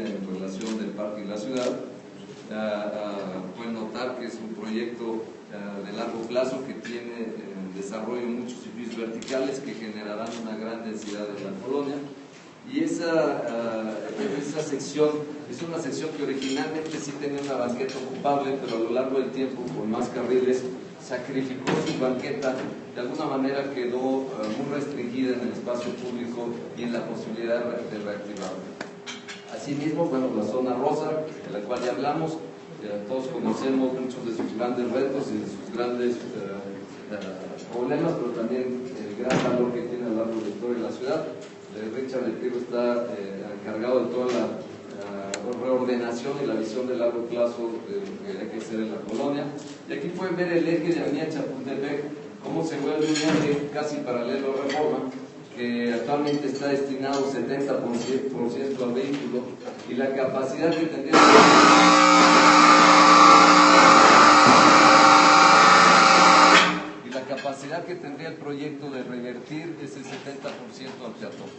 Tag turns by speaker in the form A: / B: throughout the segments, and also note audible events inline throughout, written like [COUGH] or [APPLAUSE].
A: en relación del parque y la ciudad. pueden notar que es un proyecto de largo plazo que tiene en desarrollo muchos edificios verticales que generarán una gran densidad en la colonia. Y esa, esa sección es una sección que originalmente sí tenía una banqueta ocupable, pero a lo largo del tiempo, con más carriles, sacrificó su banqueta, de alguna manera quedó muy restringida en el espacio público y en la posibilidad de reactivarla. Asimismo, bueno, la zona rosa, de la cual ya hablamos, todos conocemos muchos de sus grandes retos y de sus grandes eh, eh, problemas, pero también el gran valor que tiene a lo largo de la historia de la ciudad. Eh, Richard El está encargado de toda la reordenación y la visión de largo plazo de lo que hay que hacer en la colonia. Y aquí pueden ver el eje de Avenida Chapultepec, cómo se vuelve un eje casi paralelo a Reforma, que actualmente está destinado 70% al vehículo y la capacidad que tendría y la capacidad que tendría el proyecto de revertir ese 70% al peatón.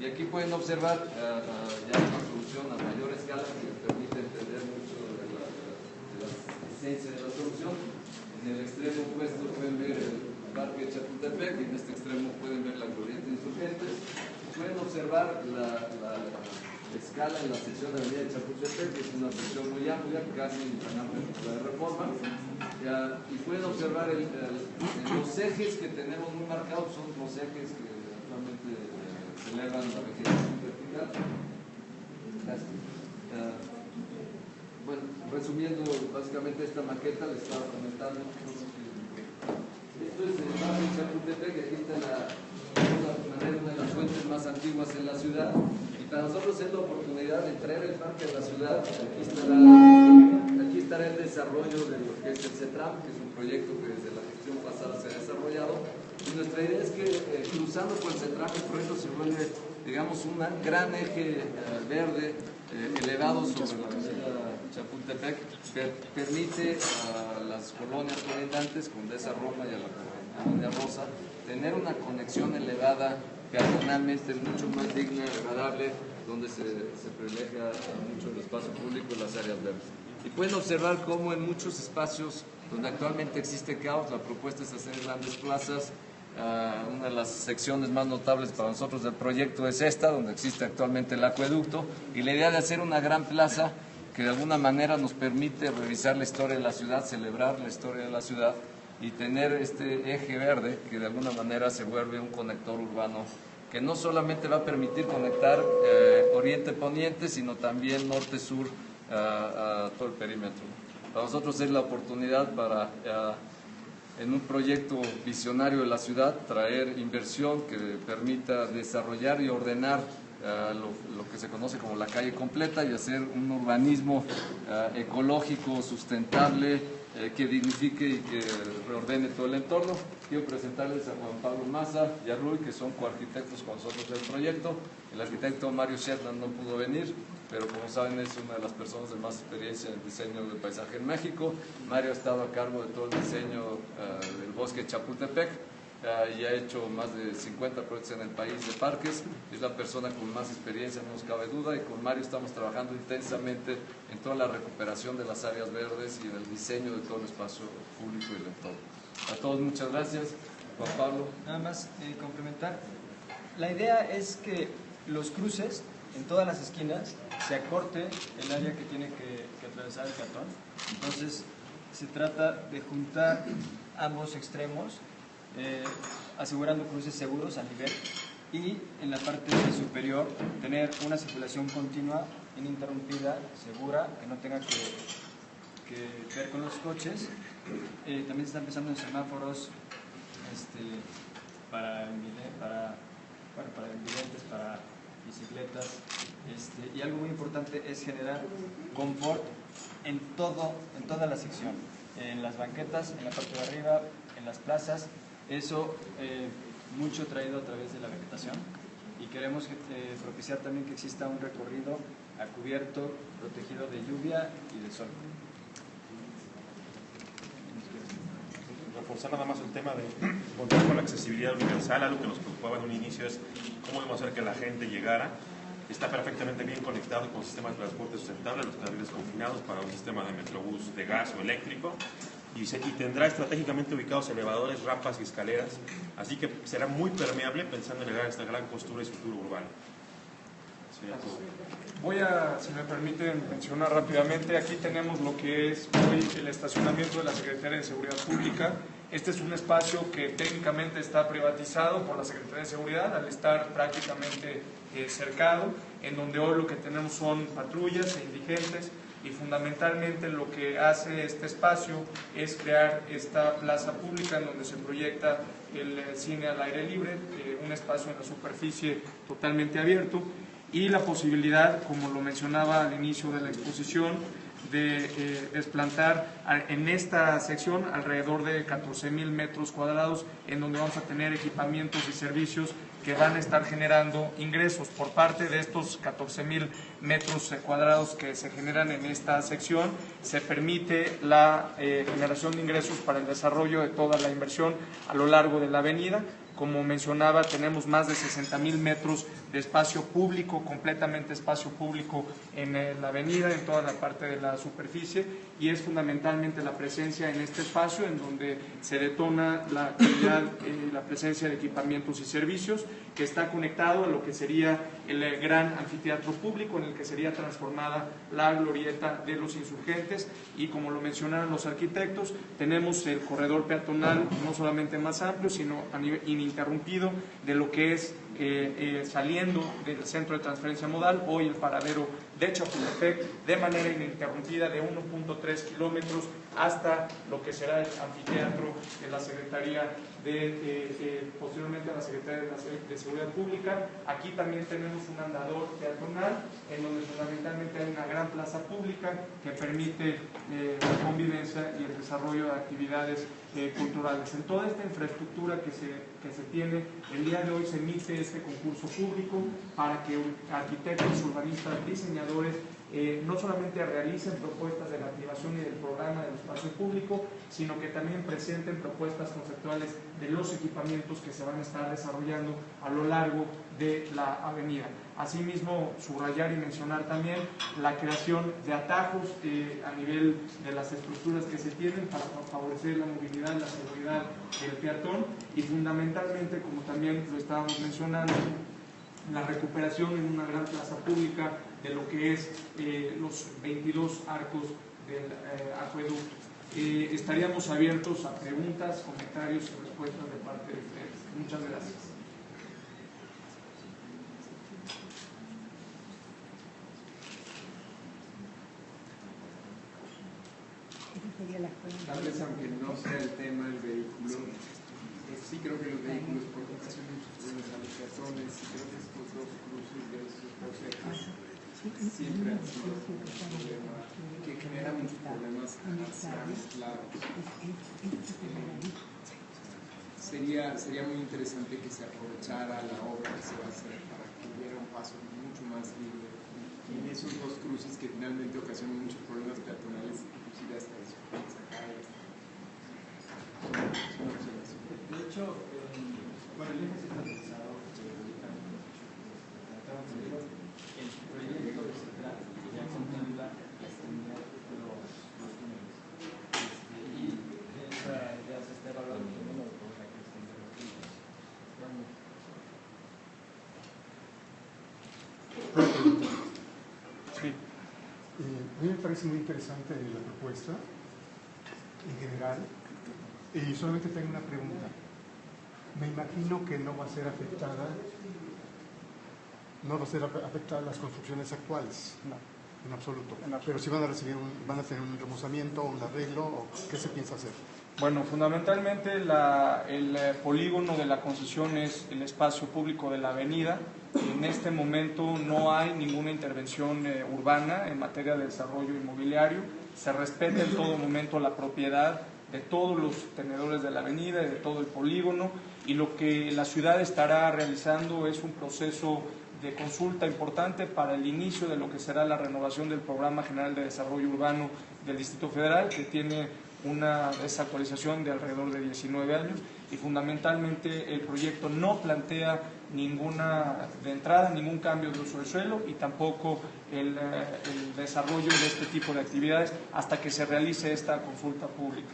A: Y aquí pueden observar uh, uh, ya una solución a mayor escala que permite entender mucho de la, de esencia de la solución. En el extremo opuesto pueden ver el Parque Chapultepec y en este extremo pueden ver la corriente insurgentes. Pueden la, la, escala en la sección de la avenida de Chapultepec, que es una sección muy amplia, casi tan amplia la de Reforma. Y pueden observar los ejes que tenemos muy marcados, son los ejes que actualmente eh, celebran la vegetación vertical. Bueno, resumiendo básicamente esta maqueta, les estaba comentando esto es el barrio Chapultepec, aquí está la, una de las fuentes más antiguas en la ciudad. Y para nosotros es la oportunidad de traer el parque a la ciudad. Aquí estará, aquí estará el desarrollo de lo que es el CETRAM, que es un proyecto que desde la gestión pasada se ha desarrollado. Y nuestra idea es que eh, cruzando por el CETRAM el proyecto se vuelve, digamos, un gran eje eh, verde eh, elevado sobre la avenida Chapultepec permite a las colonias colindantes, Condesa Roma y a la Colonia Rosa, tener una conexión elevada peatonalmente mucho más digna, agradable, donde se, se privilegia mucho el espacio público y las áreas verdes. Y pueden observar cómo en muchos espacios donde actualmente existe caos, la propuesta es hacer grandes plazas. Uh, una de las secciones más notables para nosotros del proyecto es esta, donde existe actualmente el acueducto, y la idea de hacer una gran plaza que de alguna manera nos permite revisar la historia de la ciudad, celebrar la historia de la ciudad y tener este eje verde que de alguna manera se vuelve un conector urbano que no solamente va a permitir conectar eh, oriente-poniente, sino también norte-sur a, todo el perímetro. Para nosotros es la oportunidad para, en un proyecto visionario de la ciudad, traer inversión que permita desarrollar y ordenar lo, que se conoce como la calle completa y hacer un urbanismo eh, ecológico, sustentable, eh, que dignifique y que reordene todo el entorno. Quiero presentarles a Juan Pablo Maza y a Rui, que son coarquitectos con nosotros del proyecto. El arquitecto Mario Shetland no pudo venir, pero como saben es una de las personas de más experiencia en el diseño del paisaje en México. Mario ha estado a cargo de todo el diseño eh, del bosque Chapultepec y ha hecho más de 50 proyectos en el país de parques. Es la persona con más experiencia, no nos cabe duda, y con Mario estamos trabajando intensamente en toda la recuperación de las áreas verdes y en el diseño de todo el espacio público y el entorno. A todos muchas gracias. Juan Pablo.
B: Nada más eh, complementar. La idea es que los cruces en todas las esquinas se acorte el área que tiene que, que atravesar el peatón. Entonces se trata de juntar ambos extremos eh, asegurando cruces seguros a nivel y en la parte superior tener una circulación continua, ininterrumpida, segura, que no tenga que, ver con los coches. Eh, también se está empezando en semáforos este, para, para, bueno, para para bicicletas. Este, y algo muy importante es generar confort en, todo, en toda la sección, en las banquetas, en la parte de arriba, en las plazas eso eh, mucho traído a través de la vegetación. Y queremos eh, propiciar también que exista un recorrido a cubierto, protegido de lluvia y de sol.
C: Reforzar nada más el tema de contar con la accesibilidad universal, algo que nos preocupaba en un inicio es cómo podemos hacer que la gente llegara. Está perfectamente bien conectado con el sistema de transporte sustentable, los carriles confinados para un sistema de metrobús de gas o eléctrico y, se, y, tendrá estratégicamente ubicados elevadores, rampas y escaleras, así que será muy permeable pensando en llegar a esta gran costura y estructura urbana.
D: Voy a, si me permiten, mencionar rápidamente, aquí tenemos lo que es hoy el estacionamiento de la Secretaría de Seguridad Pública. Este es un espacio que técnicamente está privatizado por la Secretaría de Seguridad al estar prácticamente eh, cercado, en donde hoy lo que tenemos son patrullas e indigentes y fundamentalmente lo que hace este espacio es crear esta plaza pública en donde se proyecta el eh, cine al aire libre, eh, un espacio en la superficie totalmente abierto y la posibilidad, como lo mencionaba al inicio de la exposición, de eh, desplantar en esta sección alrededor de 14 mil metros cuadrados en donde vamos a tener equipamientos y servicios que van a estar generando ingresos por parte de estos 14 mil metros cuadrados que se generan en esta sección. Se permite la eh, generación de ingresos para el desarrollo de toda la inversión a lo largo de la avenida. Como mencionaba, tenemos más de 60 mil metros de espacio público, completamente espacio público en eh, la avenida, en toda la parte de la superficie, y es fundamentalmente la presencia en este espacio en donde se detona la actividad, eh, la presencia de equipamientos y servicios, que está conectado a lo que sería el eh, gran anfiteatro público en el que sería transformada la glorieta de los insurgentes, y como lo mencionaron los arquitectos, tenemos el corredor peatonal no solamente más amplio, sino ininterrumpido de lo que es eh, eh, saliendo del centro de transferencia modal, hoy el paradero de Chapultepec, de manera ininterrumpida de 1.3 kilómetros hasta lo que será el anfiteatro de la Secretaría de, eh, posteriormente a la Secretaría de, Seguridad Pública. Aquí también tenemos un andador peatonal en donde fundamentalmente hay una gran plaza pública que permite la convivencia y el desarrollo de actividades culturales. En toda esta infraestructura que se, que se tiene, el día de hoy se emite este concurso público para que arquitectos, urbanistas, diseñadores eh, no solamente realicen propuestas de la activación y del programa del espacio público, sino que también presenten propuestas conceptuales de los equipamientos que se van a estar desarrollando a lo largo de la avenida. Asimismo, subrayar y mencionar también la creación de atajos eh, a nivel de las estructuras que se tienen para favorecer la movilidad, la seguridad del peatón y fundamentalmente, como también lo estábamos mencionando, la recuperación en una gran plaza pública de lo que es eh, los 22 arcos del eh, acueducto. Eh, estaríamos abiertos a preguntas, comentarios y respuestas de parte de ustedes. Muchas gracias.
E: Tal vez aunque no sea el tema del vehículo, sí creo que los vehículos provocan muchos problemas a los peatones y creo que estos dos cruces de estos procesos siempre han sido un problema que genera muchos problemas hacia sería, sería muy interesante que se aprovechara la obra que se va a hacer para que hubiera un paso mucho más libre en esos dos cruces que finalmente ocasionan muchos problemas peatonales, inclusive hasta eso.
B: De hecho, bueno, el eje centralizado que ubican el proyecto de central ya contempla la extendida de los, los túneles. Este, y esa, ya se está evaluando el número por la que extender los túneles. Bueno.
D: Sí.
F: Eh, a mí me parece muy interesante la propuesta en general y solamente tengo una pregunta. Me imagino que no va a ser afectada, no va a ser afectada las construcciones actuales.
D: No.
F: En absoluto.
D: En absoluto.
F: Pero si van a recibir un, van a tener un remozamiento, un arreglo, o qué se piensa hacer.
D: Bueno, fundamentalmente la, el eh, polígono de la concesión es el espacio público de la avenida. En este momento no hay ninguna intervención eh, urbana en materia de desarrollo inmobiliario. Se respeta en todo momento la propiedad de todos los tenedores de la avenida y de todo el polígono y lo que la ciudad estará realizando es un proceso de consulta importante para el inicio de lo que será la renovación del Programa General de Desarrollo Urbano del Distrito Federal, que tiene una desactualización de alrededor de 19 años y fundamentalmente el proyecto no plantea ninguna de entrada, ningún cambio de uso del suelo y tampoco el, eh, el desarrollo de este tipo de actividades hasta que se realice esta consulta pública.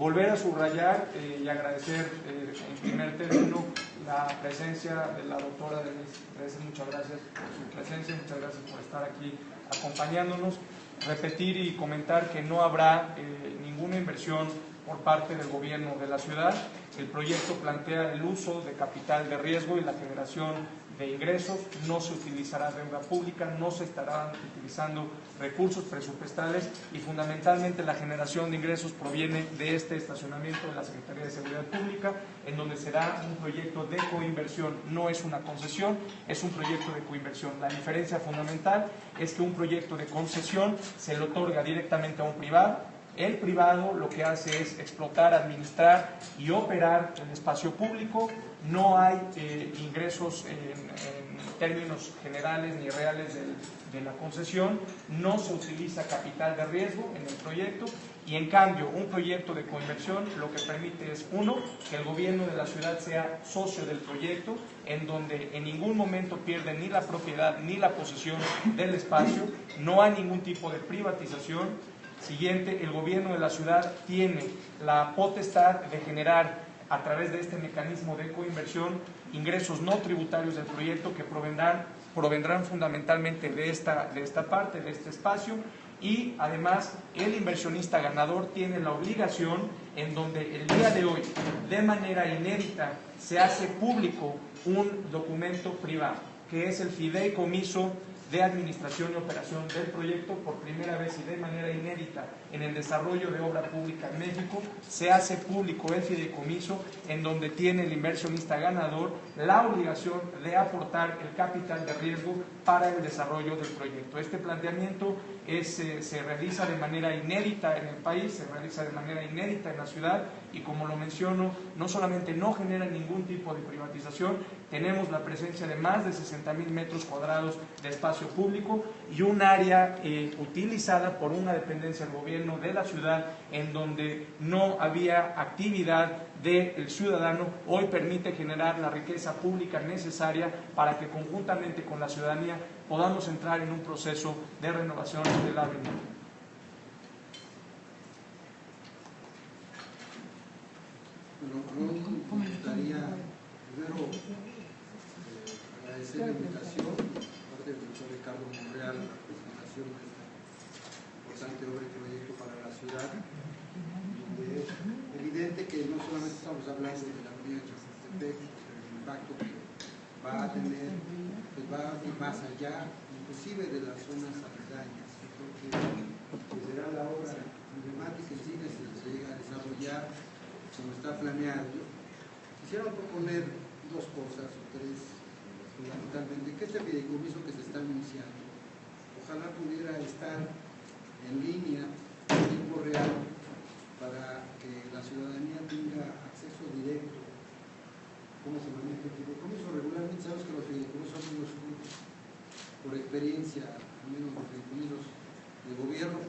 D: Volver a subrayar eh, y agradecer eh, en primer término la presencia de la doctora Denise. Muchas gracias por su presencia, muchas gracias por estar aquí acompañándonos. Repetir y comentar que no habrá eh, ninguna inversión por parte del gobierno de la ciudad. El proyecto plantea el uso de capital de riesgo y la generación de ingresos, no se utilizará deuda pública, no se estarán utilizando recursos presupuestales y fundamentalmente la generación de ingresos proviene de este estacionamiento de la Secretaría de Seguridad Pública, en donde será un proyecto de coinversión, no es una concesión, es un proyecto de coinversión. La diferencia fundamental es que un proyecto de concesión se le otorga directamente a un privado, el privado lo que hace es explotar, administrar y operar el espacio público. No hay eh, ingresos en, términos generales ni reales de la concesión. No se utiliza capital de riesgo en el proyecto. Y en cambio, un proyecto de coinversión lo que permite es, uno, que el gobierno de la ciudad sea socio del proyecto, en donde en ningún momento pierde ni la propiedad ni la posesión del espacio, no hay ningún tipo de privatización, Siguiente, el gobierno de la ciudad tiene la potestad de generar a través de este mecanismo de coinversión ingresos no tributarios del proyecto que provendrán, fundamentalmente de esta, de esta parte, de este espacio, y además el inversionista ganador tiene la obligación en donde el día de hoy, de manera inédita, se hace público un documento privado, que es el fideicomiso de administración y operación del proyecto por primera vez y de manera inédita en el desarrollo de obra pública en México, se hace público el fideicomiso en donde tiene el inversionista ganador la obligación de aportar el capital de riesgo para el desarrollo del proyecto. Este planteamiento es, eh, se realiza de manera inédita en el país, se realiza de manera inédita en la ciudad y como lo menciono, no solamente no genera ningún tipo de privatización, tenemos la presencia de más de 60 mil metros cuadrados de espacio público y un área eh, utilizada por una dependencia del gobierno de la ciudad en donde no había actividad del ciudadano, hoy permite generar la riqueza pública necesaria para que conjuntamente con la ciudadanía podamos entrar en un proceso de renovación de la.
G: Bueno, me gustaría agradecer la invitación parte del doctor Ricardo Monreal a la presentación de esta importante obra y proyecto para la ciudad. Es evidente que no solamente estamos hablando de la avenida Chapultepec, el impacto que va a tener, pues va a ir más allá, inclusive de las zonas aledañas. Yo creo que será la obra emblemática en sí, si se llega a desarrollar como está planeado. Quisiera proponer dos cosas o tres, fundamentalmente, que este fideicomiso que se está anunciando, ojalá pudiera estar en línea, en tiempo real, para que la ciudadanía tenga acceso directo. Cómo se maneja el fideicomiso. Regularmente sabemos que los fideicomisos son unos grupos, por experiencia, al menos los fideicomisos de gobierno,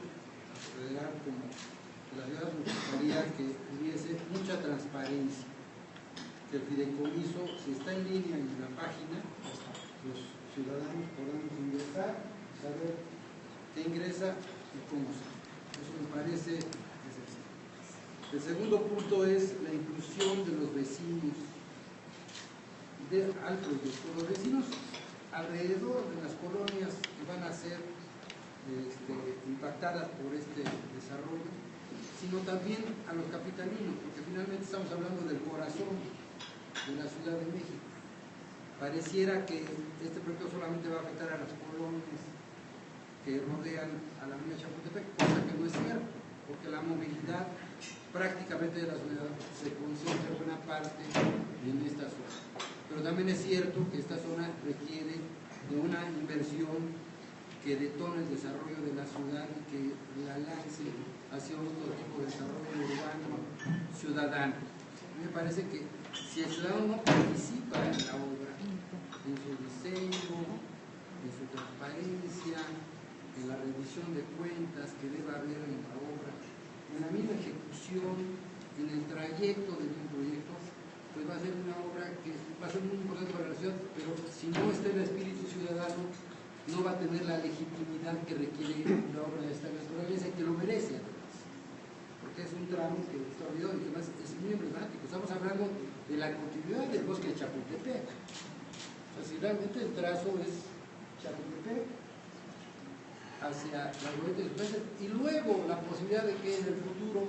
G: federal como de la ciudad, nos gustaría que hubiese mucha transparencia, que el fideicomiso, si está en línea en la página, los ciudadanos podamos ingresar, saber qué ingresa y cómo se. Eso me parece esencial. El segundo punto es la inclusión de los vecinos de, al proyecto. Los vecinos alrededor de las colonias que van a ser este, impactadas por este desarrollo, sino también a los capitalinos, porque finalmente estamos hablando del corazón de la Ciudad de México. Pareciera que este proyecto solamente va a afectar a las colonias que rodean a la avenida Chapultepec, cosa que no es cierto, porque la movilidad prácticamente de la ciudad se concentra buena parte en esta zona. Pero también es cierto que esta zona requiere de una inversión que detone el desarrollo de la ciudad y que la lance hacia otro tipo de desarrollo urbano ciudadano. Me parece que si el ciudadano no participa en la obra, en su diseño, en su transparencia, en la revisión de cuentas que debe haber en la obra, en la misma ejecución, en el trayecto de un proyecto, pues va a ser una obra que va a ser muy importante para la ciudad, pero si no está el espíritu ciudadano, no va a tener la legitimidad que requiere una obra de esta naturaleza y que lo merece además. Porque es un tramo que está olvidado y además es muy emblemático. Estamos hablando la continuidad del bosque de Chapultepec. O sea, si realmente el trazo es Chapultepec hacia la glorieta de Independencia, y luego la posibilidad de que en el futuro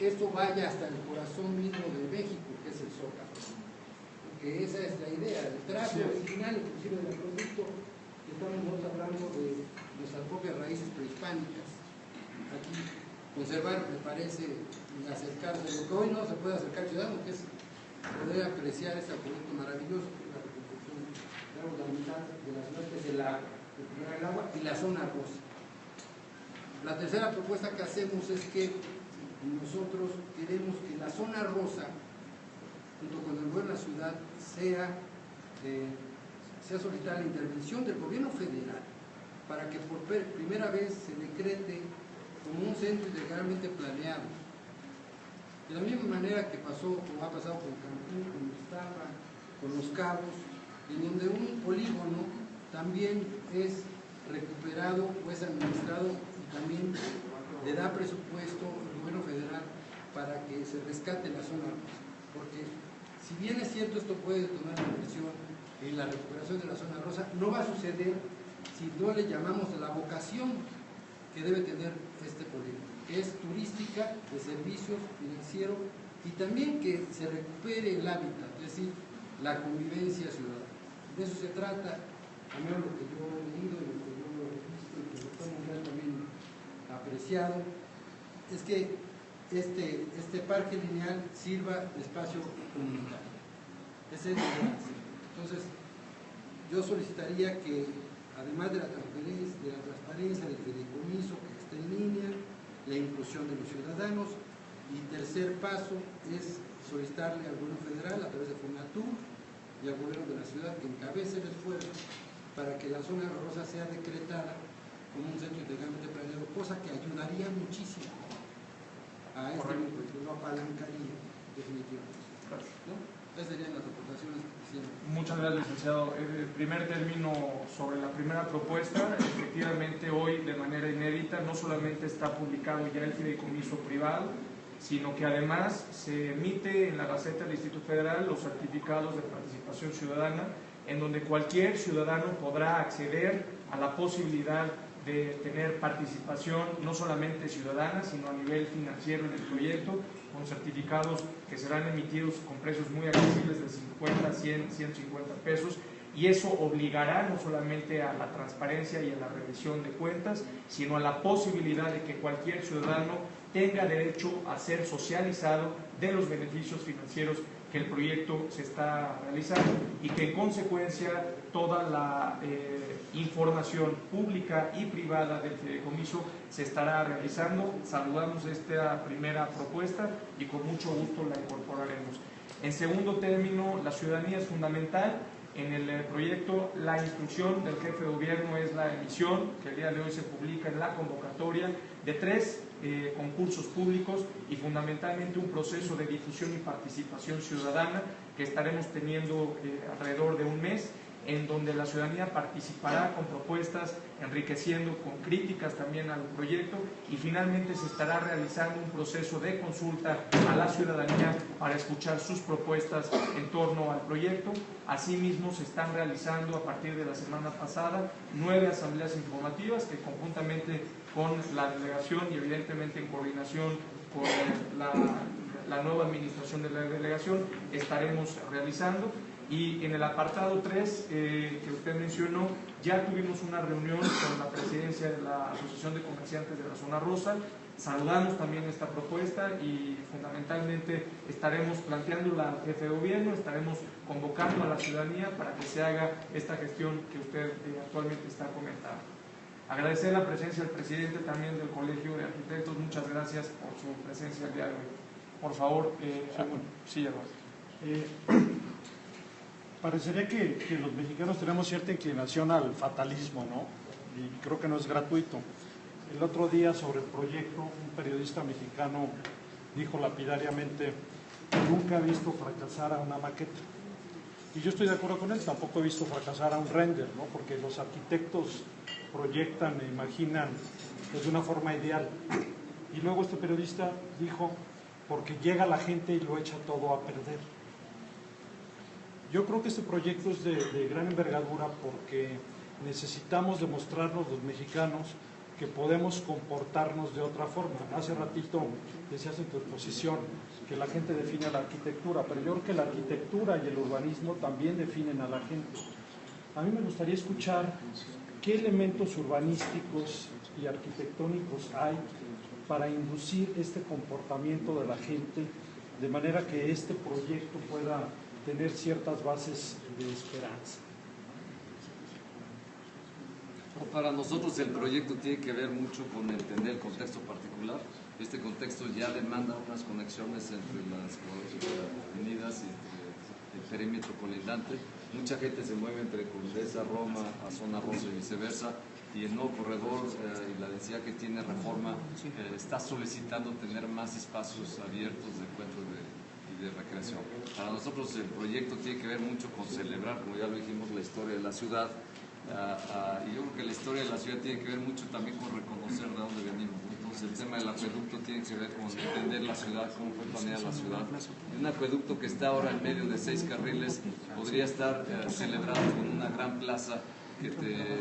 G: esto vaya hasta el corazón mismo de México, que es el Zócalo. Porque esa es la idea, el trazo original, inclusive del producto, estamos nosotros hablando de nuestras propias raíces prehispánicas. Aquí conservar me parece acercarse, lo que hoy no se puede acercar ciudadano, que es poder apreciar este producto maravilloso, la reconstrucción digamos, la mitad de la ciudad, es el agua, y la zona rosa. La tercera propuesta que hacemos es que nosotros queremos que la zona rosa, junto con el de la ciudad, sea, sea solicitada la intervención del gobierno federal para que por primera vez se decrete como un centro integralmente planeado. De la misma manera que pasó, como ha pasado con Cancún, con Iztapa, con Los Cabos, en donde un polígono también es recuperado o es administrado y también le da presupuesto el gobierno federal para que se rescate la zona rosa. Porque si bien es cierto esto puede tomar una inversión en la recuperación de la zona rosa, no va a suceder si no le llamamos la vocación que debe tener este polígono, es turística, de servicios, financiero y también que se recupere el hábitat, es decir, la convivencia ciudadana. De eso se trata, a menos lo que yo he leído y lo que yo he visto y que doctor Monreal también apreciado, es que este, este parque lineal sirva de espacio comunitario. Ese es el. Entonces, yo solicitaría que, además de la transparencia, de la transparencia del fideicomiso que esté en línea, la inclusión de los ciudadanos, y tercer paso es solicitarle al gobierno federal a través de Fonatur y al gobierno de la ciudad que encabece el esfuerzo para que la zona rosa sea decretada como un centro integralmente planeado, cosa que ayudaría muchísimo a este y que lo apalancaría definitivamente. ¿no? Serían las aportaciones.
D: Muchas gracias, licenciado. El primer término sobre la primera propuesta, efectivamente hoy de manera inédita no solamente está publicado ya el fideicomiso privado, sino que además se emite en la Gaceta del Instituto Federal los certificados de participación ciudadana, en donde cualquier ciudadano podrá acceder a la posibilidad de tener participación no solamente ciudadana, sino a nivel financiero en el proyecto, con certificados que serán emitidos con precios muy accesibles de 50, 100, 150 pesos. Y eso obligará no solamente a la transparencia y a la revisión de cuentas, sino a la posibilidad de que cualquier ciudadano tenga derecho a ser socializado de los beneficios financieros que el proyecto se está realizando y que en consecuencia toda la eh, información pública y privada del fideicomiso se estará realizando. Saludamos esta primera propuesta y con mucho gusto la incorporaremos. En segundo término, la ciudadanía es fundamental. En el eh, proyecto, la instrucción del jefe de gobierno es la emisión, que el día de hoy se publica en la convocatoria, de tres eh, concursos públicos y fundamentalmente un proceso de difusión y participación ciudadana que estaremos teniendo eh, alrededor de un mes en donde la ciudadanía participará con propuestas, enriqueciendo con críticas también al proyecto y finalmente se estará realizando un proceso de consulta a la ciudadanía para escuchar sus propuestas en torno al proyecto. Asimismo, se están realizando a partir de la semana pasada nueve asambleas informativas que conjuntamente con la delegación y evidentemente en coordinación con la, nueva administración de la delegación estaremos realizando. Y en el apartado 3 eh, que usted mencionó, ya tuvimos una reunión con la presidencia de la Asociación de Comerciantes de la Zona Rosa. Saludamos también esta propuesta y fundamentalmente estaremos planteándola al jefe de gobierno, estaremos convocando a la ciudadanía para que se haga esta gestión que usted eh, actualmente está comentando. Agradecer la presencia del presidente también del Colegio de Arquitectos. Muchas gracias por su presencia el día de hoy. Por favor, eh, sí, Eduardo. [CLEARS THROAT]
H: Parecería que, los mexicanos tenemos cierta inclinación al fatalismo, ¿no? Y creo que no es gratuito. El otro día sobre el proyecto, un periodista mexicano dijo lapidariamente nunca ha visto fracasar a una maqueta. Y yo estoy de acuerdo con él, tampoco he visto fracasar a un render, ¿no? porque los arquitectos proyectan e imaginan pues, de una forma ideal. Y luego este periodista dijo, porque llega la gente y lo echa todo a perder. Yo creo que este proyecto es de, gran envergadura porque necesitamos demostrarnos los mexicanos que podemos comportarnos de otra forma. Hace ratito decías en tu exposición que la gente define la arquitectura, pero yo creo que la arquitectura y el urbanismo también definen a la gente. A mí me gustaría escuchar qué elementos urbanísticos y arquitectónicos hay para inducir este comportamiento de la gente de manera que este proyecto pueda tener ciertas bases de esperanza.
A: Para nosotros el proyecto tiene que ver mucho con entender el contexto particular. Este contexto ya demanda unas conexiones entre las avenidas y el perímetro colindante. Mucha gente se mueve entre Condesa, Roma, a Zona Rosa y viceversa. Y el nuevo corredor eh, y la densidad que tiene Reforma eh, está solicitando tener más espacios abiertos de encuentro de, recreación. Para nosotros el proyecto tiene que ver mucho con celebrar, como ya lo dijimos, la historia de la ciudad, Ah, ah, y yo creo que la historia de la ciudad tiene que ver mucho también con reconocer de dónde venimos. Entonces el tema del acueducto tiene que ver con entender la ciudad, cómo fue planeada la ciudad. Un acueducto que está ahora en medio de seis carriles podría estar eh, celebrado con una gran plaza que te eh,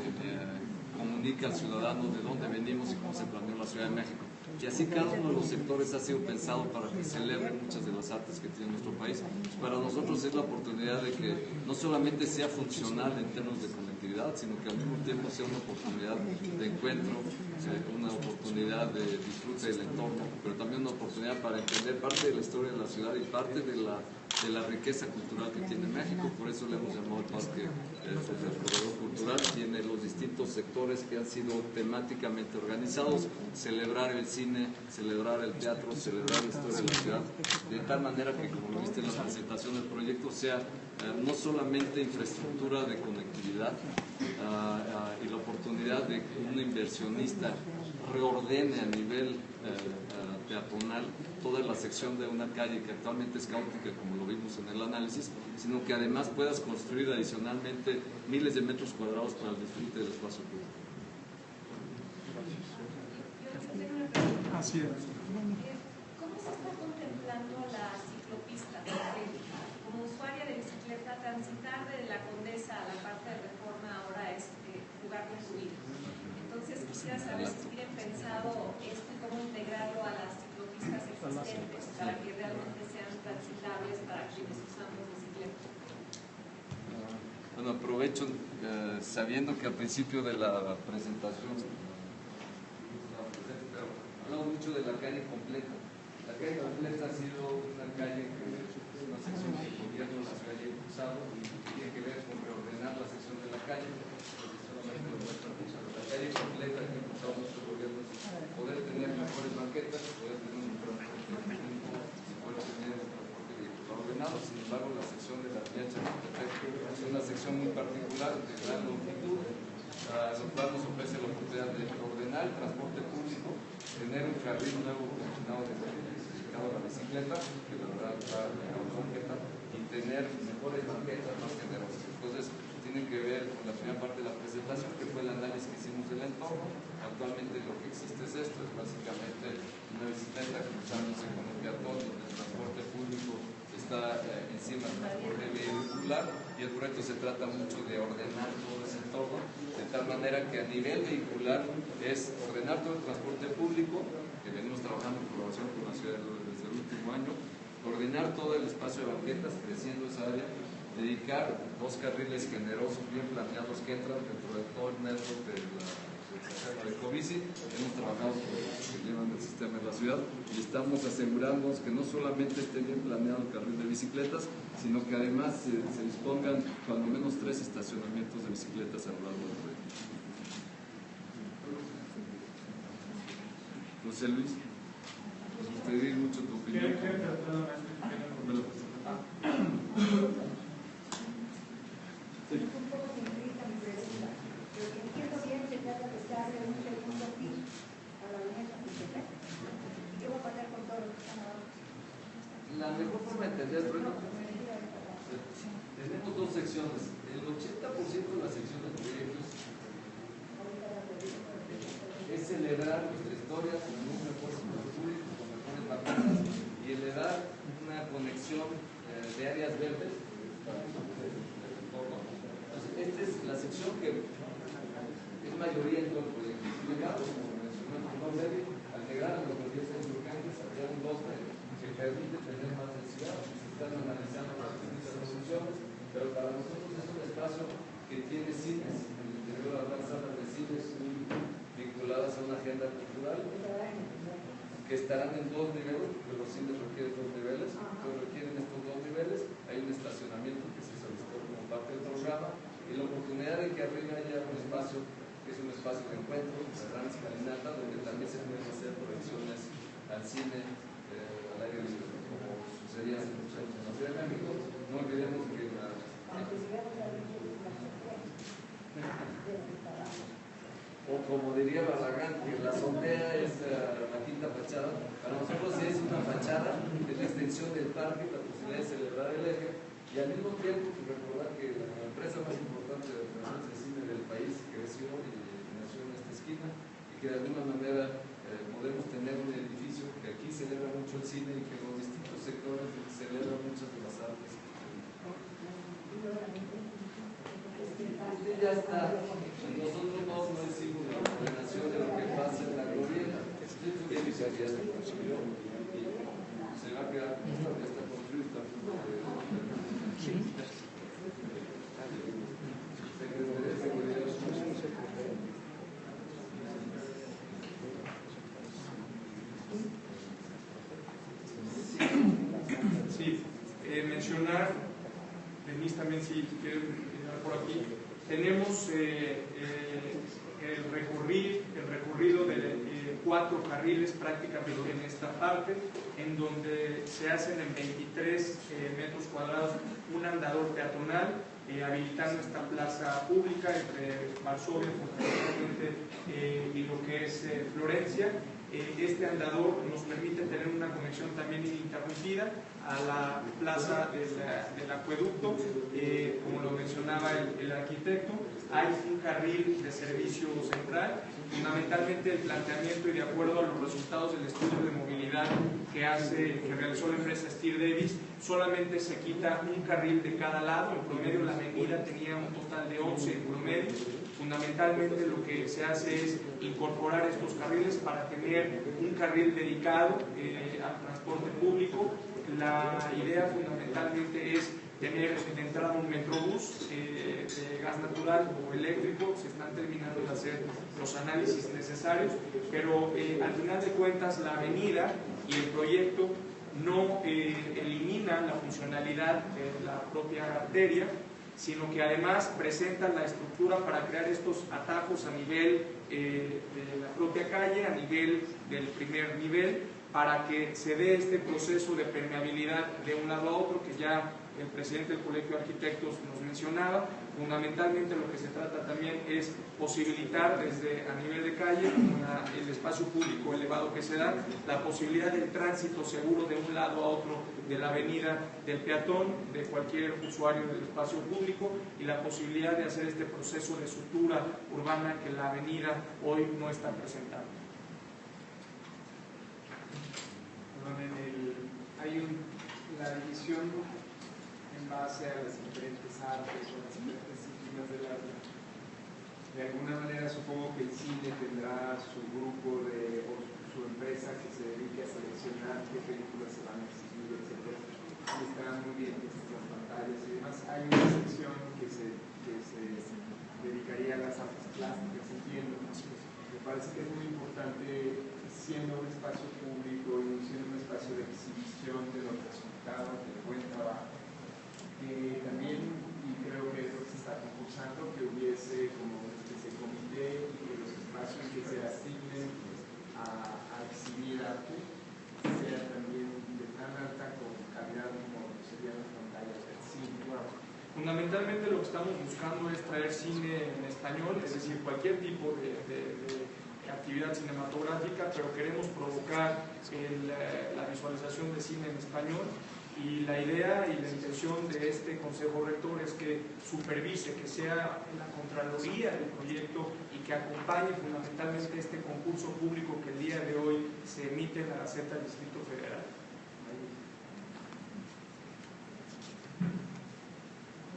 A: comunica al ciudadano de dónde venimos y cómo se planeó la Ciudad de México. Y así cada uno de los sectores ha sido pensado para que celebre muchas de las artes que tiene nuestro país. Para nosotros es la oportunidad de que no solamente sea funcional en términos de conectividad, sino que al mismo tiempo sea una oportunidad de encuentro, una oportunidad de disfrute del entorno, pero también una oportunidad para entender parte de la historia de la ciudad y parte de la de la riqueza cultural que tiene México, por eso le hemos llamado el parque el, el corredor cultural, tiene los distintos sectores que han sido temáticamente organizados, celebrar el cine, celebrar el teatro, celebrar la historia de la ciudad, de tal manera que como lo viste en la presentación del proyecto sea eh, no solamente infraestructura de conectividad ah, ah, y la oportunidad de que un inversionista reordene a nivel eh, peatonal toda la sección de una calle que actualmente es caótica, como lo vimos en el análisis, sino que además puedas construir adicionalmente miles de metros cuadrados para el disfrute del espacio público.
H: Así es.
I: ¿Cómo se está contemplando la ciclopista? Como usuaria de bicicleta, transitar de la Condesa a la parte de reforma ahora es eh, jugar con tu vida. Entonces quisiera saber si tienen pensado esto y cómo integrarlo a las ciclopistas existentes para que realmente sean transitables para quienes usamos bicicleta.
A: Bueno, aprovecho eh, sabiendo que al principio de la presentación hablamos mucho de la calle completa. La calle completa ha sido una calle que es una sección que el gobierno la ha impulsado y tiene que ver con reordenar la sección de la calle. La calle completa que ha impulsado nuestro gobierno es poder tener mejores banquetas, poder tener un transporte público, poder tener un transporte Sin embargo, la sección de la Chapultepec es una sección muy particular de gran longitud, a lo cual nos ofrece la oportunidad de ordenar el transporte público, tener un carril nuevo destinado a la bicicleta, que la verdad está en banqueta, y tener mejores banquetas más generosas. Entonces, tiene que ver con la primera parte de la presentación, que fue el análisis que hicimos del entorno. Actualmente lo que existe es esto, es básicamente una bicicleta cruzándose con el peatón, donde el transporte público está eh, encima del transporte vehicular y el proyecto se trata mucho de ordenar todo ese entorno de tal manera que a nivel vehicular es ordenar todo el transporte público, que venimos trabajando en colaboración con la ciudad desde el último año, ordenar todo el espacio de banquetas creciendo esa área, dedicar dos carriles generosos bien planeados que entran dentro de todo el network de la de Covici, hemos trabajado con los que llevan el sistema en la ciudad y estamos asegurándonos que no solamente esté bien planeado el carril de bicicletas, sino que además se, se dispongan cuando menos tres estacionamientos de bicicletas a lo largo del proyecto. José Luis, nos gustaría mucho tu opinión
J: poco simplista mi pregunta, pero que entiendo bien que trata de darle un segundo piso a la avenida Chapultepec. ¿Y qué va a pasar con todos los que están abajo?
A: La la mejor forma de entender, bueno, tenemos dos secciones. El 80% de la sección de proyectos es celebrar nuestra historia con un mejor público, con mejores vacunas y elevar una conexión eh, de áreas verdes. Entonces, esta es la sección que es mayoría en todo el proyecto. Como el doctor Levy, al llegar a los proyectos urgentes, había un bosque que permite tener más densidad. Se están analizando las distintas soluciones, pero para nosotros es un espacio que tiene cines, en el interior de las salas de cines vinculadas a una agenda cultural que estarán en dos niveles, porque los cines requieren dos niveles, pero requieren estos dos niveles. Hay un estacionamiento que se solicitó como parte del programa y la oportunidad de que arriba haya un espacio que es un espacio de encuentro, una gran escalinata, donde también se pueden hacer proyecciones al cine, eh, al aire libre, como sucedía hace No olvidemos que la, o como diría Barragán, que la azotea es uh, la quinta fachada. Para nosotros sí es una fachada de la extensión del parque, la posibilidad de celebrar el eje y al mismo tiempo pues, recordar que la empresa más importante de de cine del país creció y nació en esta esquina y que de alguna manera eh, podemos tener un edificio que aquí celebra mucho el cine y que en sectores celebra muchas de las artes. Este ya está. Nosotros no, no decimos la ordenación de lo que pasa en la glorieta. Esto ya iniciaría se construyó y se va a quedar ya construido Secretaría de Seguridad.
D: Sí, eh, mencionar, Denise también si quiere mencionar por aquí, tenemos eh, eh, el, recorrido, el recorrido de eh, cuatro carriles prácticamente en esta parte, en donde se hacen en 23 eh, metros cuadrados un andador peatonal, eh, habilitando esta plaza pública entre Varsovia, eh, y lo que es Florencia. Este andador nos permite tener una conexión también ininterrumpida a la plaza del, del acueducto, eh, como lo mencionaba el, el arquitecto, hay un carril de servicio central, fundamentalmente el planteamiento y de acuerdo a los resultados del estudio de movilidad que, hace, que realizó la empresa Steer Davis, solamente se quita un carril de cada lado, en promedio la avenida tenía un total de 11 en promedio, fundamentalmente lo que se hace es incorporar estos carriles para tener un carril dedicado eh, al transporte público. La idea fundamentalmente es tener entrada un metrobús eh, de gas natural o eléctrico, se están terminando de hacer los análisis necesarios, pero eh, al final de cuentas la avenida y el proyecto no eh, elimina la funcionalidad de la propia arteria, sino que además presentan la estructura para crear estos atajos a nivel eh, de la propia calle, a nivel del primer nivel, para que se dé este proceso de permeabilidad de un lado a otro que ya el presidente del Colegio de Arquitectos nos mencionaba. Fundamentalmente lo que se trata también es posibilitar desde a nivel de calle, el espacio público elevado que se da, la posibilidad del tránsito seguro de un lado a otro de la avenida del peatón, de cualquier usuario del espacio público y la posibilidad de hacer este proceso de sutura urbana que la avenida hoy no está presentando.
E: Perdón, en el- hay un, la división en base a las diferentes artes o las diferentes disciplinas del arte. De alguna manera supongo que el cine tendrá su grupo de, o su empresa que se dedique a seleccionar qué películas se van a exhibir, etc. Y estarán muy bien puestas las pantallas y demás. Hay una sección que se, que se dedicaría a las artes plásticas, entiendo. Me parece que es muy importante, siendo un espacio público y siendo un espacio de exhibición de los resultados del buen trabajo, que también, y creo que es lo que se está concursando, que hubiese como una especie de comité y que los espacios que se asignen a, a exhibir arte sean también de tan alta calidad como serían las pantallas del cine.
D: Fundamentalmente lo que estamos buscando es traer cine en español, es decir, cualquier tipo de actividad cinematográfica, pero queremos provocar eh, la visualización de cine en español Y la idea y la intención de este Consejo Rector es que supervise, que sea la Contraloría del proyecto y que acompañe fundamentalmente este concurso público que el día de hoy se emite en la Gaceta del Distrito Federal.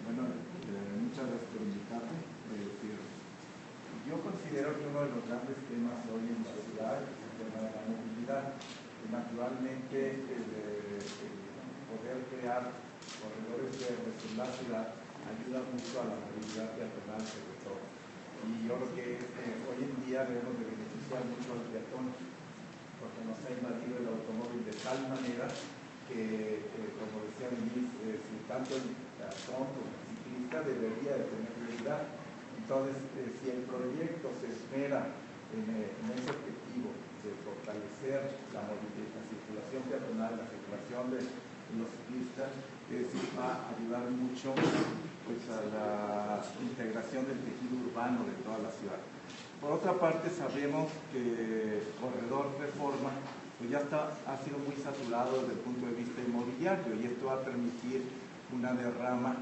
K: Bueno, eh, muchas gracias por invitarme. Yo considero que uno de los grandes temas hoy en la ciudad es el tema de la movilidad. Naturalmente, el, el poder crear corredores verdes en la ciudad ayuda mucho a la movilidad peatonal sobre todo. Y yo creo que eh, hoy en día debemos de beneficiar mucho al peatón, porque nos ha invadido el automóvil de tal manera que, eh, como decía Luis, eh, si tanto el peatón como el ciclista debería de tener prioridad. Entonces, si el proyecto se esmera en, eh, ese objetivo de fortalecer la la circulación peatonal, la circulación de los ciclistas, es va a ayudar mucho pues, a la integración del tejido urbano de toda la ciudad. Por otra parte, sabemos que Corredor Reforma pues ya está, ha sido muy saturado desde el punto de vista inmobiliario y esto va a permitir una derrama.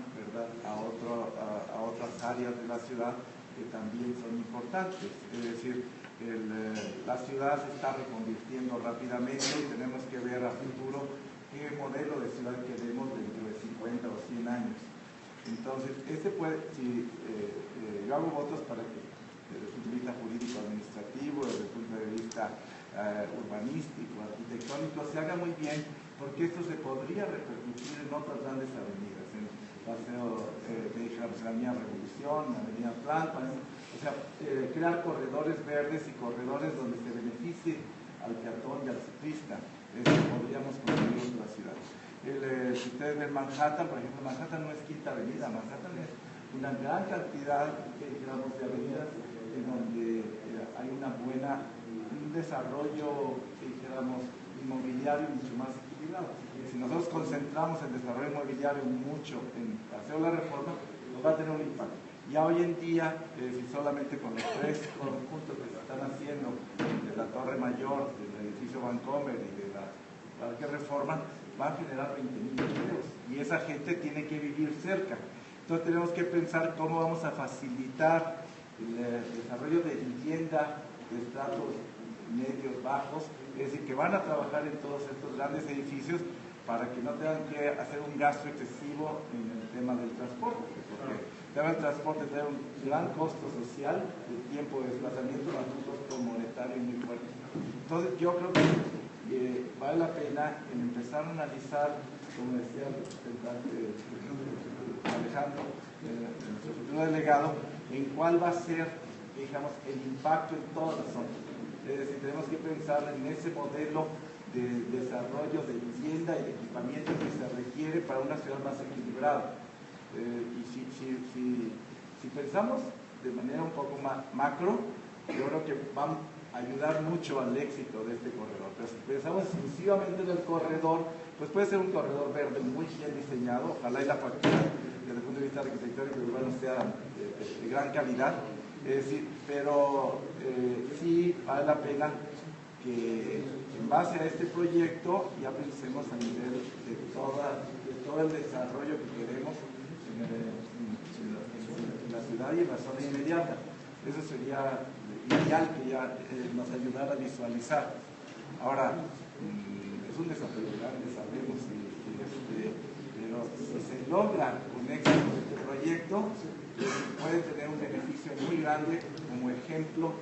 K: A, otras áreas de la ciudad que también son importantes. Es decir, eh, la ciudad se está reconvirtiendo rápidamente y tenemos que ver a futuro qué modelo de ciudad queremos dentro de 50 o 100 años. Entonces, este puede, si eh, eh, yo hago votos para que desde el punto de vista jurídico-administrativo, desde el punto de vista eh, urbanístico, arquitectónico, se haga muy bien, porque esto se podría repercutir en otras grandes avenidas, en Paseo, eh, que dijéramos, la Avenida Revolución, la Avenida Tlalpan, o sea, eh, crear corredores verdes y corredores donde se beneficie al peatón y al ciclista. Eso podríamos conseguir en la ciudad. El, eh, si ustedes ven Manhattan, por ejemplo, Manhattan no es quinta avenida, Manhattan es una gran cantidad, digamos, de avenidas en donde eh, hay una buena, un desarrollo, dijéramos, inmobiliario mucho más equilibrado. Si nosotros concentramos el desarrollo inmobiliario mucho en hacer la reforma, nos va a tener un impacto. Ya hoy en día, eh, si solamente con los tres conjuntos que se están haciendo, de la Torre Mayor, del edificio Vancomer y de la Parque Reforma, va a generar 20.000 empleos. Y esa gente tiene que vivir cerca. Entonces tenemos que pensar cómo vamos a facilitar el, eh, desarrollo de vivienda de estratos medios, bajos, es decir, que van a trabajar en todos estos grandes edificios para que no tengan que hacer un gasto excesivo en el tema del transporte, porque el tema del transporte tiene un gran costo social, el tiempo de desplazamiento, más un costo monetario muy fuerte. Entonces yo creo que eh, vale la pena en empezar a analizar, como decía el representante Alejandro, eh, nuestro futuro delegado, en cuál va a ser, digamos, el impacto en todas las zonas. Es decir, tenemos que pensar en ese modelo de desarrollo de vivienda y de equipamiento que se requiere para una ciudad más equilibrada. Eh, y si, si, si, pensamos de manera un poco más macro, yo creo que va a ayudar mucho al éxito de este corredor. Pero si pensamos exclusivamente en el corredor, pues puede ser un corredor verde muy bien diseñado, ojalá y la factura desde el punto de vista arquitectónico y urbano sea de gran calidad, es decir, pero eh, sí vale la pena que en base a este proyecto ya pensemos a nivel de, toda, todo el desarrollo que queremos en, la, ciudad y en la zona inmediata. Eso sería ideal que ya eh, nos ayudara a visualizar. Ahora, mmm, es un desafío grande, sabemos, este, pero si se logra con éxito este proyecto, puede tener un beneficio muy grande como ejemplo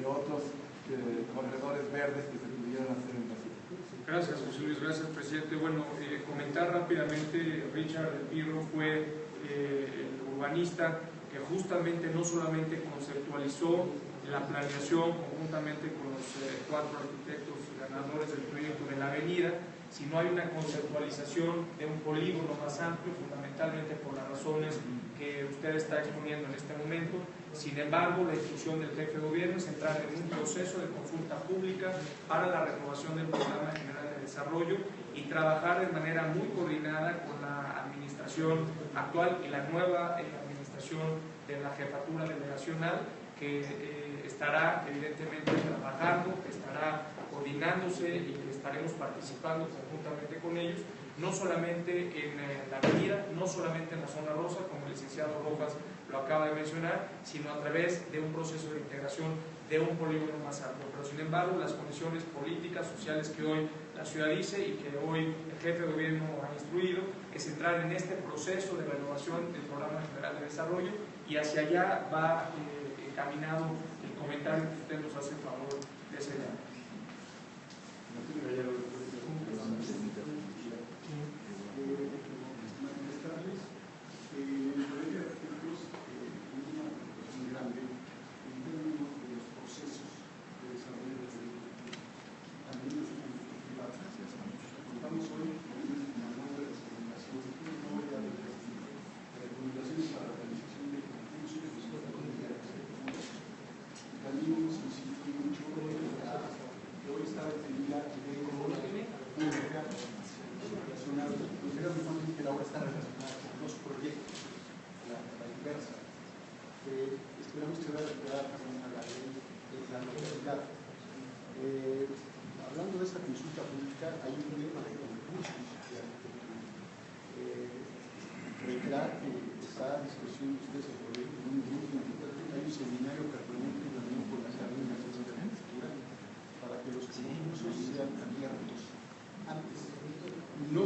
K: de otros eh, corredores verdes que se pudieran hacer en ciudad.
D: Gracias, José Luis. Gracias, presidente. Bueno, eh, comentar rápidamente, Richard Pirro fue eh, el urbanista que justamente no solamente conceptualizó la planeación conjuntamente con los cuatro arquitectos ganadores del proyecto de la avenida, sino hay una conceptualización de un polígono más amplio, fundamentalmente por las razones que usted está exponiendo en este momento. Sin embargo, la instrucción del jefe de gobierno es entrar en un proceso de consulta pública para la renovación del Programa General de Desarrollo y trabajar de manera muy coordinada con la administración actual y la nueva eh, administración de la jefatura delegacional que eh, estará evidentemente trabajando, que estará coordinándose y que estaremos participando conjuntamente con ellos no solamente en eh, la avenida, no solamente en la zona rosa, como el licenciado Rojas lo acaba de mencionar, sino a través de un proceso de integración de un polígono más amplio. Pero sin embargo, las condiciones políticas, sociales que hoy la ciudad dice y que hoy el jefe de gobierno ha instruido es entrar en este proceso de renovación del Programa General de Desarrollo y hacia allá va eh, encaminado el comentario que usted nos hace en favor de ese día.
L: Really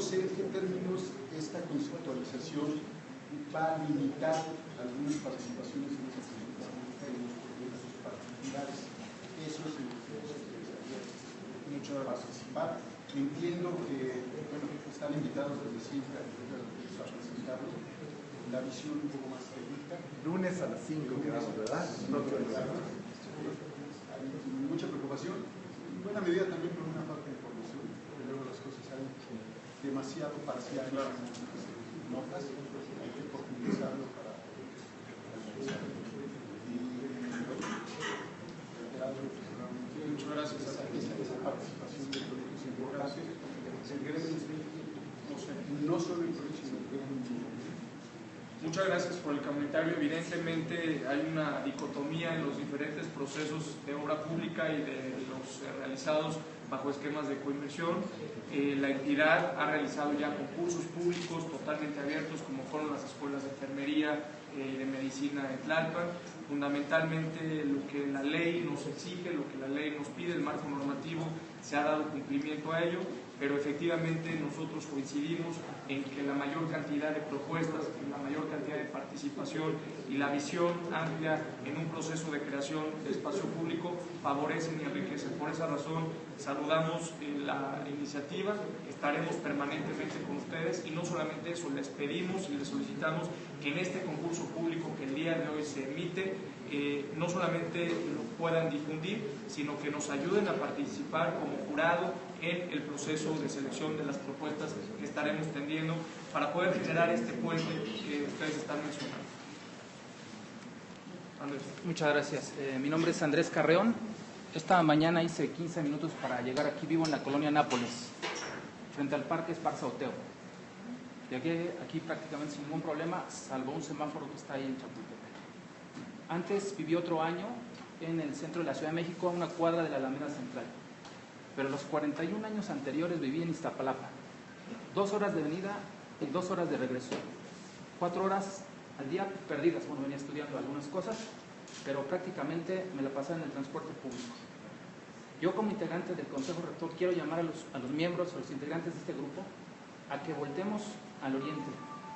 L: sé en qué términos esta conceptualización va a limitar algunas participaciones en los proyectos particulares. Eso es lo que nos interesaría mucho participar. Entiendo que bueno, están invitados desde siempre a presentarlo la visión un poco más técnica.
K: Lunes a las 5 quedamos, ¿verdad?
L: Mucha preocupación, en buena medida también por una de información, porque luego las cosas salen demasiado parciales en muchas notas, hay que profundizarlo para analizarlo. Y bueno, reiterado,
D: Muchas gracias.
L: Esa, esa, esa participación de proyectos importantes, el gremio, no, sé, no solo el proyecto, sino el gremio.
D: Muchas gracias por el comentario. Evidentemente hay una dicotomía en los diferentes procesos de obra pública y de los eh, realizados bajo esquemas de coinversión. Eh, la entidad ha realizado ya concursos públicos totalmente abiertos, como fueron las escuelas de enfermería y de medicina en Tlalpan. Fundamentalmente lo que la ley nos exige, lo que la ley nos pide, el marco normativo, se ha dado cumplimiento a ello, pero efectivamente nosotros coincidimos en que la mayor cantidad de propuestas, la mayor cantidad de participación y la visión amplia en un proceso de creación de espacio público favorecen y enriquecen. Por esa razón saludamos la iniciativa, estaremos permanentemente con ustedes y no solamente eso, les pedimos y les solicitamos que en este concurso público que el día de hoy se emite, eh, no solamente lo puedan difundir, sino que nos ayuden a participar como jurado en el proceso de selección de las propuestas que estaremos tendiendo para poder generar este puente que ustedes están mencionando.
M: Andrés. Muchas gracias. Eh, mi nombre es Andrés Carreón. Esta mañana hice 15 minutos para llegar aquí. Vivo en la colonia Nápoles, frente al Parque Esparza Oteo. Llegué aquí prácticamente sin ningún problema, salvo un semáforo que está ahí en Chapultepec. Antes viví otro año en el centro de la Ciudad de México, a una cuadra de la Alameda Central. Pero los 41 años anteriores viví en Iztapalapa. Dos horas de venida y dos horas de regreso. Cuatro horas al día perdidas. Bueno, venía estudiando algunas cosas, pero prácticamente me la pasaba en el transporte público. Yo como integrante del Consejo Rector quiero llamar a los, a los miembros, a los integrantes de este grupo, a que voltemos al oriente,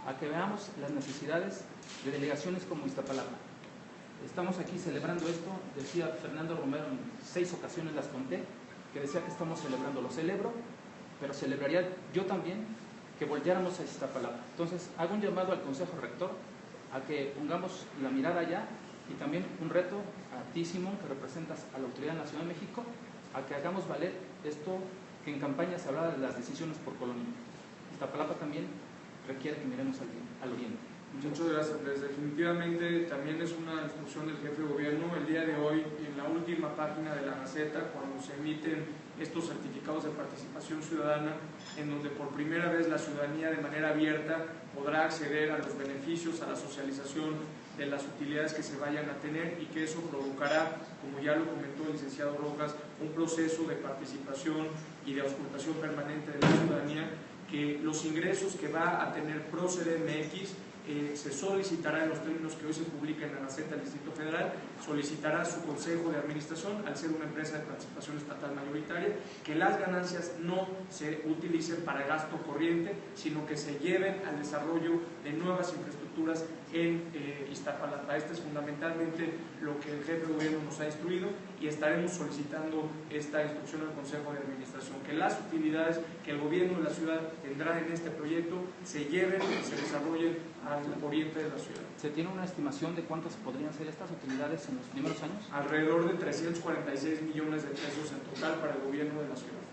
M: a que veamos las necesidades de delegaciones como Iztapalapa. Estamos aquí celebrando esto, decía Fernando Romero en seis ocasiones las conté, que decía que estamos celebrando, lo celebro, pero celebraría yo también que volteáramos a Iztapalapa. Entonces, hago un llamado al Consejo Rector a que pongamos la mirada allá y también un reto a ti, que representas a la Autoridad Nacional de México, a que hagamos valer esto que en campaña se hablaba de las decisiones por colonia. Iztapalapa también requiere que miremos al, al oriente.
D: Muchas gracias, Andrés. Definitivamente también es una instrucción del jefe de gobierno. El día de hoy, en la última página de la Gaceta, cuando se emiten estos certificados de participación ciudadana, en donde por primera vez la ciudadanía de manera abierta podrá acceder a los beneficios, a la socialización de las utilidades que se vayan a tener y que eso provocará, como ya lo comentó el licenciado Rojas, un proceso de participación y de auscultación permanente de la ciudadanía que los ingresos que va a tener Proceder MX eh, se solicitará en los términos que hoy se publican en la Gaceta del Distrito Federal, solicitará su consejo de administración al ser una empresa de participación estatal mayoritaria, que las ganancias no se utilicen para gasto corriente, sino que se lleven al desarrollo de nuevas infraestructuras en eh, Iztapalapa. Este es fundamentalmente lo que el jefe de gobierno nos ha instruido y estaremos solicitando esta instrucción al Consejo de Administración, que las utilidades que el gobierno de la ciudad tendrá en este proyecto se lleven y se desarrollen al oriente de la ciudad.
M: ¿Se tiene una estimación de cuántas podrían ser estas utilidades en los primeros años?
D: Alrededor de 346 millones de pesos en total para el gobierno de la ciudad.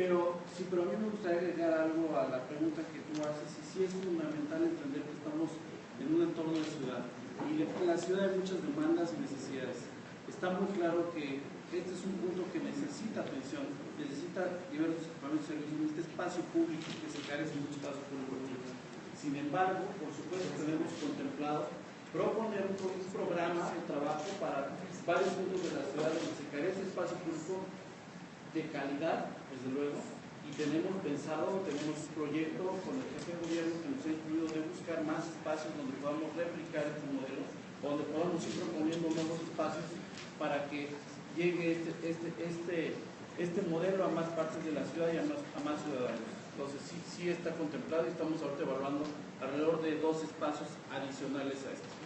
N: Pero sí, pero a mí me gustaría agregar algo a la pregunta que tú haces, y sí es fundamental entender que estamos en un entorno de ciudad, y en la ciudad hay muchas demandas y necesidades. Está muy claro que este es un punto que necesita atención, necesita diversos equipamientos y servicios, necesita espacio público, que se carece mucho espacio público. Sin embargo, por supuesto, tenemos contemplado proponer un programa de trabajo para varios puntos de la ciudad donde se carece espacio público de calidad, desde luego, y tenemos pensado, tenemos un proyecto con el jefe de gobierno que nos ha incluido de buscar más espacios donde podamos replicar este modelo, donde podamos ir proponiendo nuevos espacios para que llegue este, este, este, este modelo a más partes de la ciudad y a más, a más ciudadanos. Entonces sí, sí está contemplado y estamos ahorita evaluando alrededor de dos espacios adicionales a este.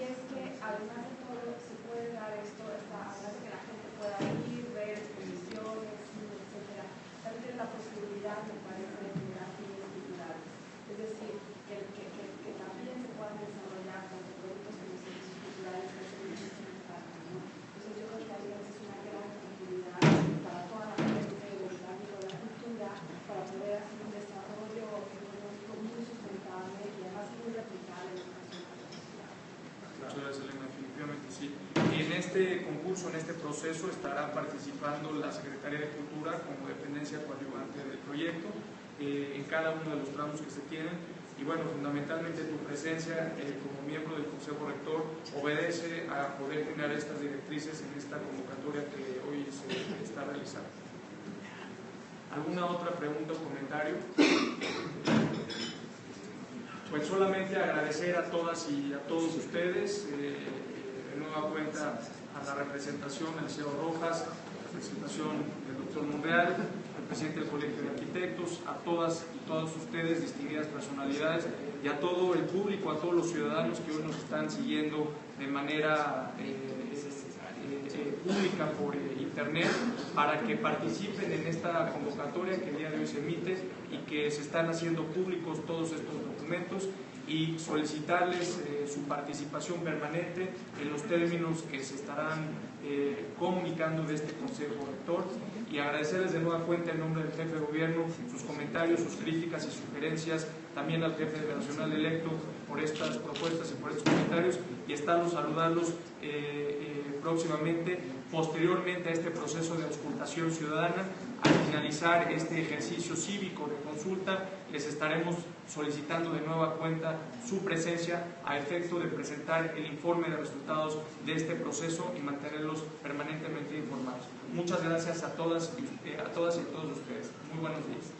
I: y es que además de todo se puede dar esto, esta, además de que la gente pueda ir, ver exposiciones, etcétera, también tiene la posibilidad, me parece, de generar fines culturales. Es decir, que, que, que, que, también se puedan desarrollar tanto productos como servicios culturales que es muchísimo impacto. ¿no? Entonces yo creo que ahí es una gran oportunidad para toda la gente del ámbito de la cultura, para poder hacer un desarrollo económico muy sustentable y además muy replicable en
D: Muchas gracias, Elena. Definitivamente sí. En en este proceso, estará participando la Secretaría de Cultura como dependencia coadyuvante del proyecto eh, en cada uno de los tramos que se tienen. Y bueno, fundamentalmente tu presencia eh, como miembro del Consejo Rector obedece a poder tener estas directrices en esta convocatoria que hoy se está realizando. ¿Alguna otra pregunta o comentario? Pues solamente agradecer a todas y a todos ustedes, eh, de nueva cuenta a la representación, al CEO Rojas, la representación del doctor Monreal, al presidente del Colegio de Arquitectos, a todas y todos ustedes, distinguidas personalidades, y a todo el público, a todos los ciudadanos que hoy nos están siguiendo de manera eh, eh, pública por internet para que participen en esta convocatoria que el día de hoy se emite y que se están haciendo públicos todos estos documentos y solicitarles eh, su participación permanente en los términos que se estarán eh, comunicando de este Consejo Rector y agradecerles de nueva cuenta en nombre del jefe de gobierno sus comentarios, sus críticas y sugerencias, también al jefe nacional electo por estas propuestas y por estos comentarios y estarlos saludarlos eh, próximamente, posteriormente a este proceso de auscultación ciudadana, al finalizar este ejercicio cívico de consulta, les estaremos solicitando de nueva cuenta su presencia a efecto de presentar el informe de resultados de este proceso y mantenerlos permanentemente informados. Muchas gracias a todas, eh, a todas y a todos ustedes. Muy buenos días.